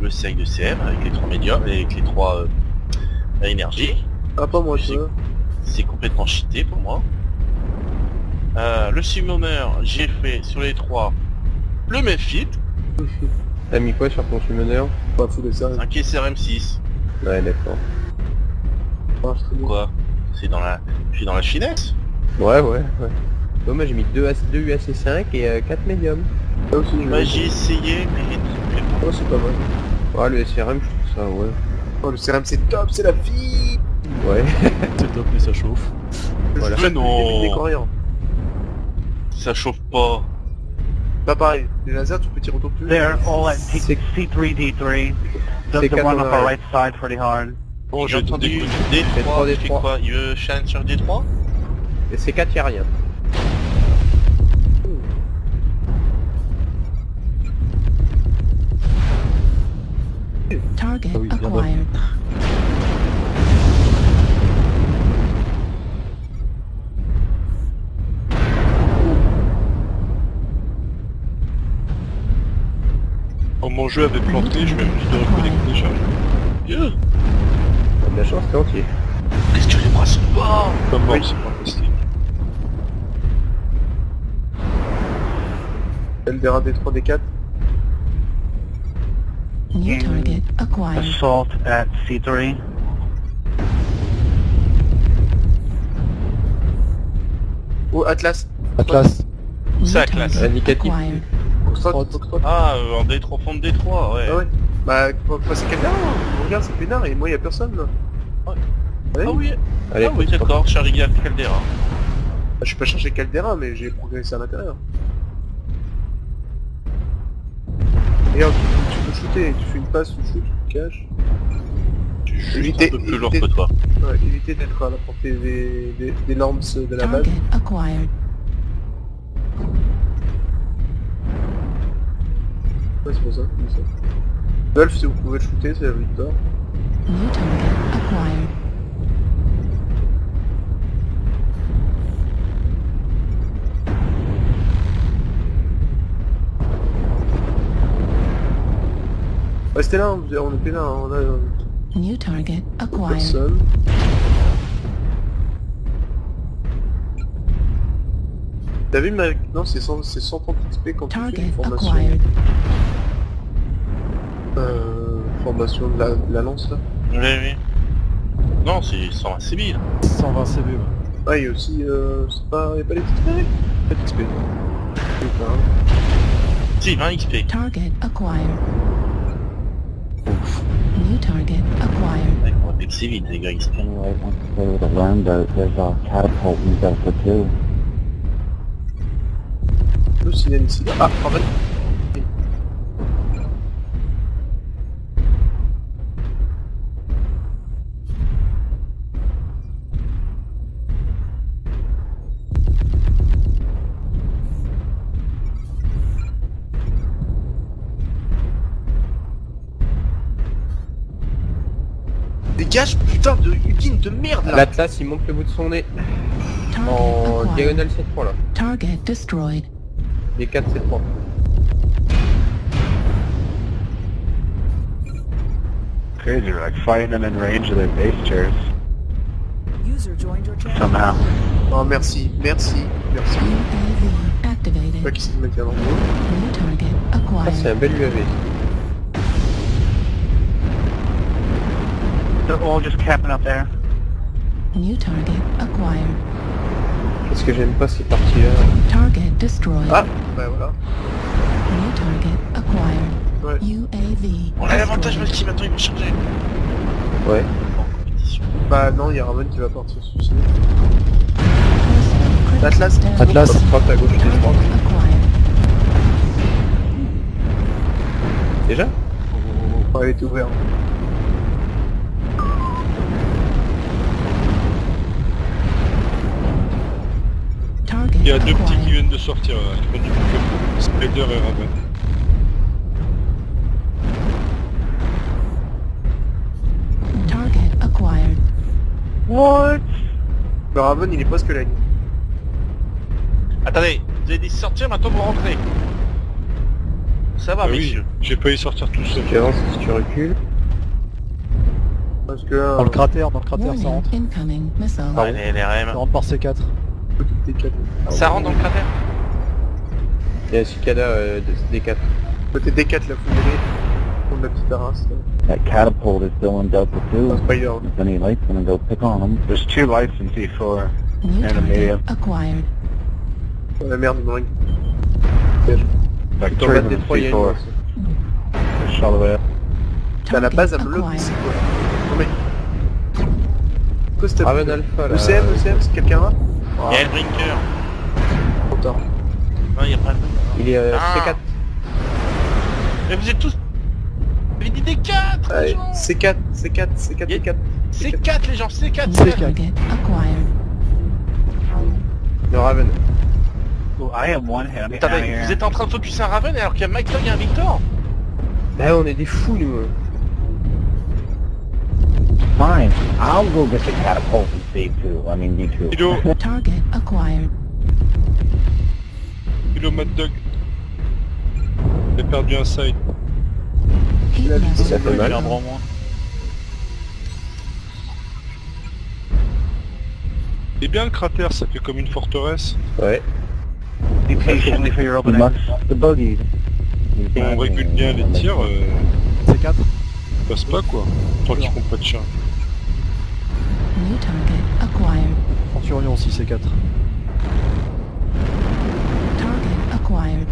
le sec de CM avec les trois médiums et avec les trois euh, énergies. Ah, pas moi, ça. C'est complètement cheaté pour moi. Euh, le summoner, j'ai fait sur les trois le Mephit, T'as mis quoi sur ton summoner? Pas fou de ça. 5 SRM6. Ouais, d'accord. bien. Quoi? C'est dans la... Je suis dans la finesse Ouais, ouais, ouais. Bon, moi j'ai mis 2, UAC5 et 4 médiums. Ça aussi, Bah, j'ai essayé, mais... Oh, c'est pas mal. Ouais, le SRM, je trouve ça, ouais. Oh, le CRM, c'est top, c'est la vie Ouais. C'est top, mais ça chauffe. Voilà. Mais non. Ça chauffe pas. Pas pareil. Les lasers, tu peux tirer autour plus. They're all at T- C'est- C3, D3. Does C'est the one on 80, our right side pretty hard. Bon, J'ai entendu C'est D3, trois, il fait D3. quoi? Il veut challenge sur D3 Et c'est 4, y'a rien. Target Ah oui, bien acquired. Oh, mon jeu avait planté, je vais me dire de reconnecter, charge. Yeah. T'as de la chance, t'es entier. Qu'est-ce que tu les brasses pas Comme mort, Oui. c'est fantastique. Eldera D3, D4. New target acquired. Assault at C3. Oh, Atlas. Atlas. Target classe. Indicatif. Ah, euh, en D3, fond de D3, ouais. Ah ouais Bah, passer Caldera, hein. regarde, c'est peinard et moi, y a personne, là. Ouais. Ah oui, Allez, ah oui d'accord, Charlie Gall Caldera. Bah, je suis pas chargé Caldera, mais j'ai progressé à l'intérieur. Et regarde, tu, tu peux shooter, tu fais une passe, tu shootes, tu te caches. Tu es juste Évitez- un peu plus lourd que toi. Ouais, éviter d'être à la portée des, des, des lance de la base. Acquired. Ouais, c'est pour ça, c'est ça. Wolf, si vous pouvez le shooter, c'est la victoire. New target acquired. Restez là, on peinard, hein, on a euh, New target acquired. personne. T'as vu ma... Non, c'est 100 c'est 130 XP quand tu fais Target une formation... acquired. Euh, formation de la, de la lance, là. Oui, oui. Non, c'est 120 civils. 120 CV, ouais. Ah, il y a aussi... Euh, c'est pas... Y a pas les Pas d'XP. Si, 20 XP. Target acquired. New target acquired. Ouais, on va que c'est vite, les gars, XP. Anyway, once you play with it learned, there, there's a catapult in Delta 2. Le signal ici. là. Ah, putain de Hugin de merde là L'Atlas, il monte le bout de son nez. Target En diagonale C3 là. Target destroyed. Les 4 C3. Crazy, we're like fighting them in range of their base chairs. User joined your channel. Somehow. Oh merci, merci, merci. UAV Pas activated. qui s'est mettre dans le dos. New target Ah, c'est un bel UAV. They're all just camping up there. New target acquired. Qu'est-ce que j'aime pas ces parties là Target destroyed. Ah Bah voilà. New target acquired. Ouais. UAV On a l'avantage destroyed. ultime, attends, il va changer. Ouais. En compétition. Bah non, il y a Raven qui va partir se suicider. Atlas. Atlas. Foxtrot à gauche 3. acquired. Déjà? Oh, il était ouvert. Il y a deux petits qui viennent de sortir, là, qui prennent du bouquet. Spider et Raven. Target acquired. What? Le Raven, il est presque là. Attendez, vous avez dit sortir, maintenant vous rentrez. Ça va, Ah oui, messieurs. j'ai failli sortir tout seul. Tu avances si tu recules. Parce que là, Dans le cratère, dans le cratère, ça rentre. incoming missile. Ouais, les Ça LRM. rentre par C4. Petite D4. Ça rentre dans le cratère Il y a un cicada euh, de- des 4. Côté D4 la. Pour la petite arrasse. là. That catapult is still in Delta Un 2. spider. If any lights gonna go pick on them. There's two lights in C4. New Animated. acquired. Oh, la merde, il me ring. Like Dans three le of bas them des 3, il y a in une C4. bosse. Push all the way up. T'as la base à acquired. c'est quoi Non mais... Quoi c'était Raven Alpha là. ECM, ECM, c'est quelqu'un là? Il y a le brinker. Trop tard. Non, il y a pas Il est euh, Ah. C4. Mais vous êtes tous... Vous avez dit des 4 Allez, C4, C4, C4, Y a- D4. C'est 4 les gens, c'est 4 New C'est quatre. target acquired. Le Raven. Oh, I have one head Attendez, vous êtes en train de focuser un Raven alors qu'il y a Mike Dog et un Victor Bah on est des fous nous. Fine. I'll go get the catapult and save two. I mean, you two. Kilo, Target acquired. kilo Mad Dog. J'ai perdu un side. Vie, level Ça fait mal. Un bras en moins. C'est bien le cratère, ça fait comme une forteresse. Ouais. Be patient for your must the. He's On régule bien les tirs, euh, C4. passe pas quoi. Tant qu'ils font pas de charge. Target acquired. Centurion aussi C4. Target acquired.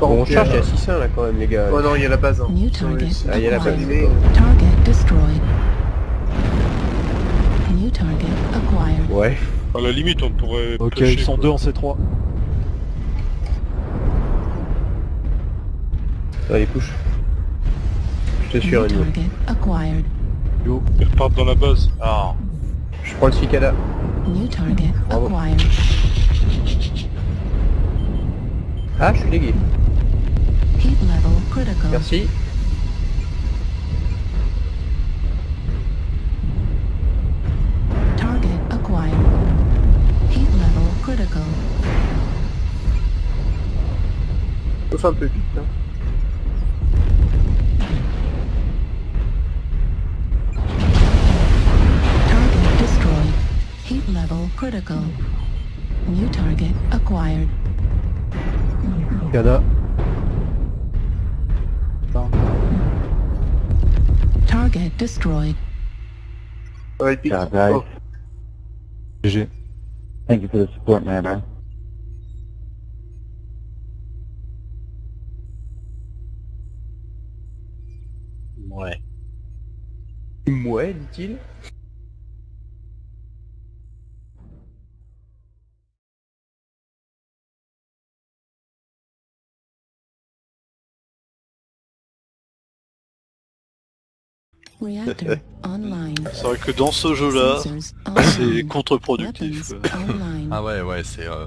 Bon, on charge, il y a 600 là quand même les gars. Oh non, il y a la base. Hein. New target Ah, il y a la abîmé. Target destroyed. New target acquired. Ouais. À la limite, on pourrait. Ok, pêcher, ils sont quoi. deux en C3. Allez, couche. Je te suis New target acquired. Ils repartent dans la base. Ah. Je prends le cicada. New target Bravo. acquired. Ah, je suis légué. Heat level critical. Merci. Target acquired. Heat level critical. Sauf un peu vite. Hein. Heat critical. New target acquired. Cicada. Target destroyed. Ouais, il pique. Job, guys. Oh, GG. Thank you for the support, man. man. Ouais. Ouais, dit-il. C'est vrai que dans ce jeu-là, c'est contre-productif. Ah ouais, ouais, c'est... Euh...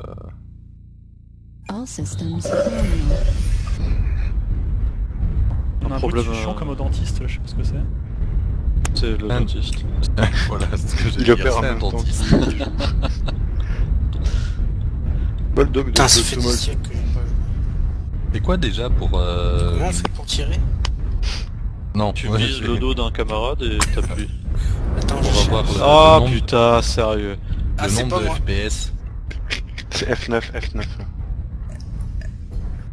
On a un problème, bruit de euh, comme au dentiste, je sais pas ce que c'est. C'est le Un- dentiste. voilà, c'est ce que j'ai Il dit. opère en c'est un dentiste. Bulldog de Putain, ça fait de- des siècles que j'ai pas vu. C'est quoi déjà pour... Euh... Comment on fait pour tirer? Non, Tu ouais, vises le dos d'un camarade et t'appuies. Attends, je avoir cherche. le- Ah nombre- putain, sérieux. Ah, le nombre pas de moi. FPS. C'est F9, F9.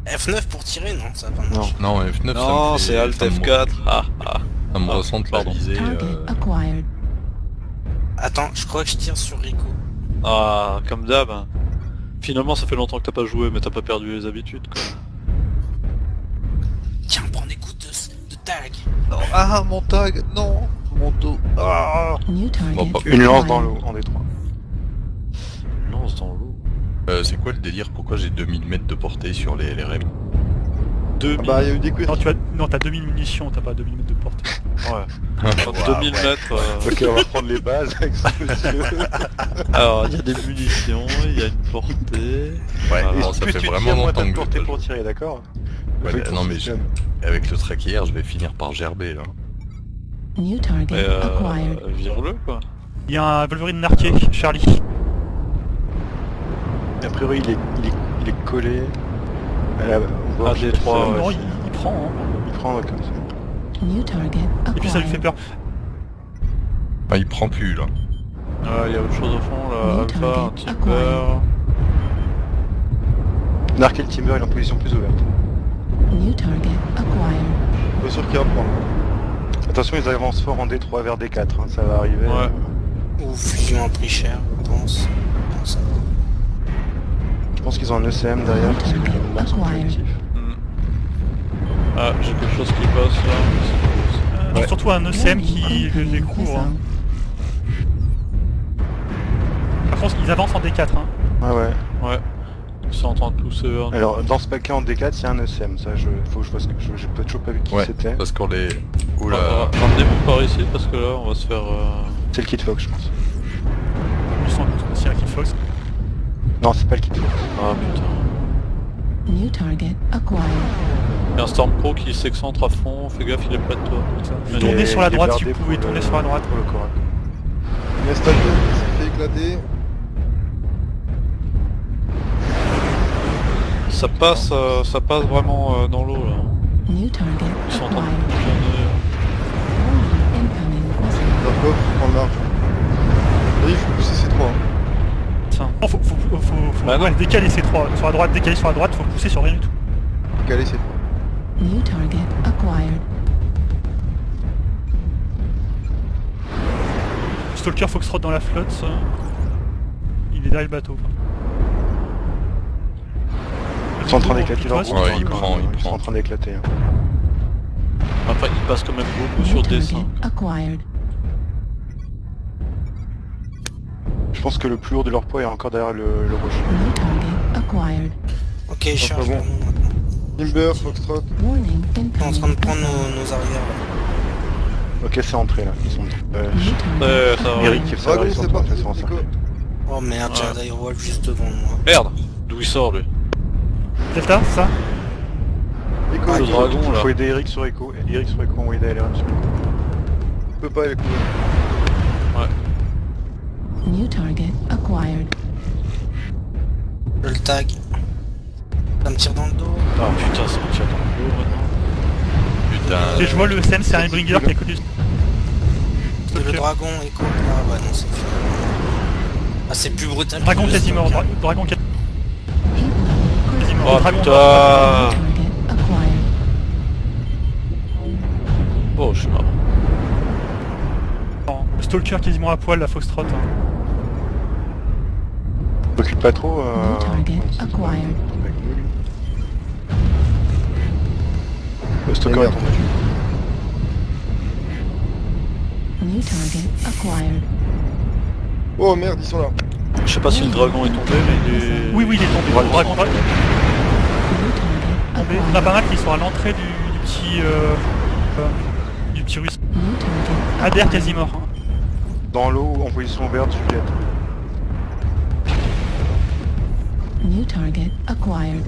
F9 pour tirer Non, ça va pas marcher. Non, F9, Non, fait- c'est Alt ça me- F4. Ah, ah. Ça me Ah, ressent la pardon. visée. Target euh, acquired. Attends, je crois que je tire sur Rico. Ah, comme d'hab. hein. Finalement, ça fait longtemps que t'as pas joué, mais t'as pas perdu les habitudes, quoi. Non, ah, mon tag, non Mon dos. Ah Bon, pas- Une lance dans l'eau, en détroit. Lance dans l'eau. euh, c'est quoi le délire? Pourquoi j'ai 2000 mètres de portée sur les LRM 2000. Bah, il y a eu des Non, tu as... non t'as 2000 munitions, t'as pas 2000 mètres de portée. Ouais. Enfin, 2000 mètres. euh, Ok, on va prendre les bases avec ce monsieur. Alors, il y a des munitions, il y a une portée. Ouais, Ah, bon, ça Plus fait tu vraiment tires, moins longtemps t'as de que je portée pour tirer, d'accord? Ouais, non, mais je-. Avec le traquier, je vais finir par gerber là. New target Mais euh, acquired. vire-le, quoi. Il y a un Wolverine narqué, Charlie. A priori, il est, il est, il est collé à la-. Ah, des trois, non, il, il prend. Hein. Il prend ouais, comme ça. New target Et puis ça lui fait peur. Ah, il prend plus là. Ah, il y a autre chose au fond là, New Alpha, un Timber. et le Timber, il est en position plus ouverte. New target acquired. Sûr qu'il va prendre. Attention, ils avancent fort en D3 vers D4, hein, ça va arriver. Ouais. Ou fusion a pris cher, ça va. Je pense qu'ils ont un ECM derrière, parce que. Ah, j'ai quelque chose qui passe là. Euh, Surtout un ECM qui les incoming couvre. hein. Par contre, ils avancent en D4. Hein. Ouais, ouais. Ouais. En nous. Alors, dans ce paquet en D4, il y a un ECM, ça, je... faut que je vois ce que... je- J'ai peut-être toujours pas vu qui Ouais, c'était. parce qu'on les... Oula. Ah, Ramenez-vous par ici parce que là on va se faire... euh, C'est le Kit Fox, je pense. Aussi un Kid Fox. Non, c'est pas le Kit Fox. Ah putain. New target acquired. Il y a un Stormcrow qui s'excentre à fond, fais gaffe il est près de toi. Tournez sur la droite si vous pouvez, pour tournez le- sur la droite. Pour le Korak. Nestal qui s'est fait éclater. Ça passe, euh, ça passe vraiment euh, dans l'eau là. New target Ils sont en train de tourner. Large. Là, il faut pousser ces trois. Tiens. Non, faut, faut, faut, faut, faut- Bah ouais, décaler ces trois. Sur la droite, décaler sur la droite, faut pousser sur rien du tout. Caler ces trois. New target acquired. Stalker Foxtrot dans la flotte. ça. Il est derrière le bateau. quoi. Ils sont en train d'éclater leur Ouais, groupe, Ouais, il prend, il Ils sont en train d'éclater. hein. Après il passe quand même beaucoup sur acquired. Je pense que le plus lourd de leur poids est encore derrière le, le rocher. Ok, charge bon. vers nous maintenant. Timber, Foxtrot. On est en train de prendre nos, nos arrières là. Ok, c'est entré là. Ils sont... Euh, Euh, ça va. Eric ils sont c'est en train de parti. faire son Nico. encercler. Oh merde, j'ai un Direwolf juste devant moi. Merde D'où il sort lui Delta, c'est ça Le il dragon là. Faut aider Eric sur Echo. Eric sur Echo, on va aider LRM sur Echo. peut pas, est couvert. New target acquired. Je le tag. Ça me tire dans le dos. Ah putain ça me tire dans le dos maintenant. Putain. Et je vois le ECM, c'est un Bringer qui est connu. Le dragon, écho. Ah ouais, non, c'est fini. Ah, c'est plus brutal. Dragon quasi mort. Dragon quasi Heat level critical. Oh putain New target acquired. Oh je suis mort. Stalker quasiment à poil, la Foxtrot. hein. Recule pas trop. Euh... Le Stalker est. New target acquired. Oh merde, ils sont là. Je sais pas si le dragon est tombé mais il est... Oui, oui, il est tombé. Dragon. Dragon, dragon. New target tombé. On a pas acquired. mal qui sont à l'entrée du, du petit... Euh, euh, du petit target Adair quasi mort. Dans l'eau, en position verte, Juliette. New target acquired.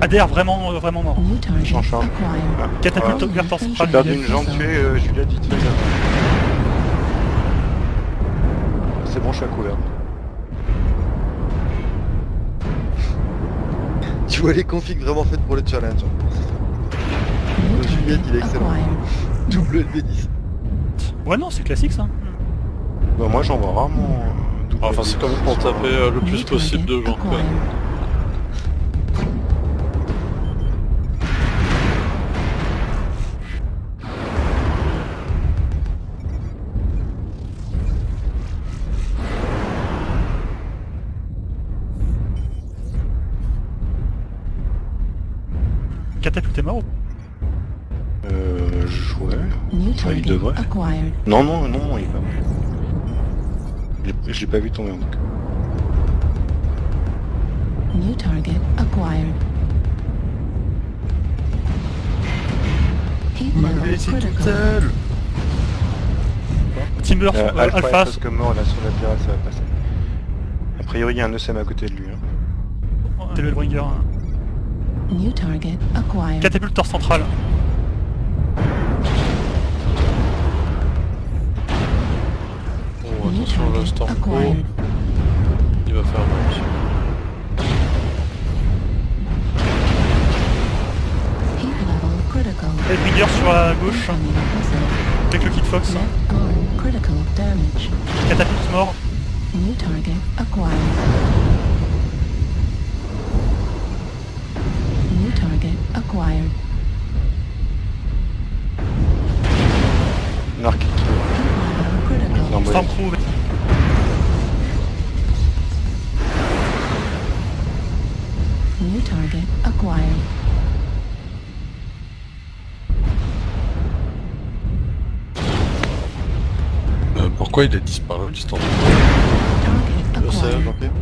Adair vraiment, euh, vraiment mort. J'en charge. acquired. Catapulte ouverte en perdu Juliette. une jambe tuée, euh, Juliette, vite fait. C'est bon, je suis à couvert. Tu vois les configs vraiment faites pour le challenge. New Le Juliette, il est target excellent. acquired. Double LB10. Ouais, non, c'est classique ça. Bah, moi, j'en vois rarement. euh, double Enfin c'est quand même pour taper euh, le plus possible de gens quoi. Est mort. Euh, je- ouais. Il target devrait. Non, non, non, non, il est pas mort. Je l'ai- pas vu tomber en tout cas. New target acquired. Level critical. Timber, Euh, Alpha, Alpha, est presque mort là sur la pirate, ça va passer. A priori, il y a un ECM à côté de lui. hein. c'est le Bringer. hein. New target acquired. Catapulte torse central. Oh Attention, le target Storm Pro, acquired. il va faire mal aussi. Heat level critical. Hellbringer sur la gauche, avec le kit Fox. Catapulte mort. New target acquired. New target acquired. Narc. Bah, Stormcrow. New target acquired. Euh, pourquoi il a disparu le stand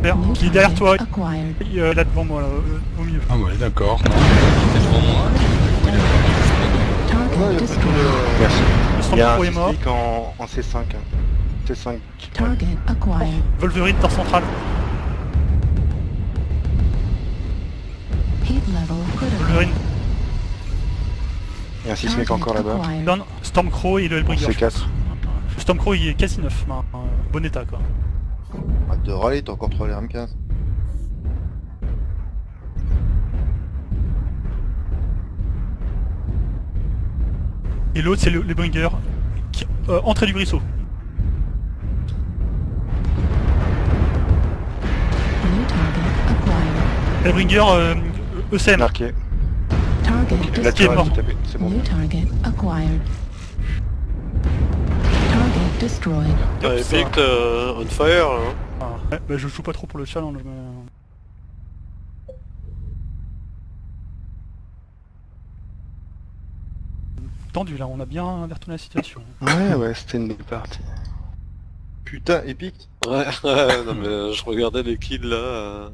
Vert, New qui est derrière toi, euh, là devant moi, là, euh, au milieu. Ah ouais, d'accord. Non, il était devant moi. Merci. Le Il y a Stormcrow un est mort. en, en C5. hein. C5. Target acquired. Wolverine, torse central. Wolverine Il y a un encore là-bas. Stormcrow et le Hellbringer. je C4. pense. Le Stormcrow il est quasi neuf, euh, bon état quoi. Arrête de râler, t'as encore trop les M15. Et l'autre c'est le Hellbringer. Qui, euh, entrée du target acquired. Hellbringer euh, ECM. Marqué. Target Là, tu est mort. C'est bon. New target acquired. Destroyed. Epic euh, on fire là. hein. Ah, ouais, bah, je joue pas trop pour le challenge mais... Tendu là, on a bien inverti la situation. Ouais, ouais, c'était une belle partie. Putain, épique Ouais, ouais, non mais je regardais les kills là. euh,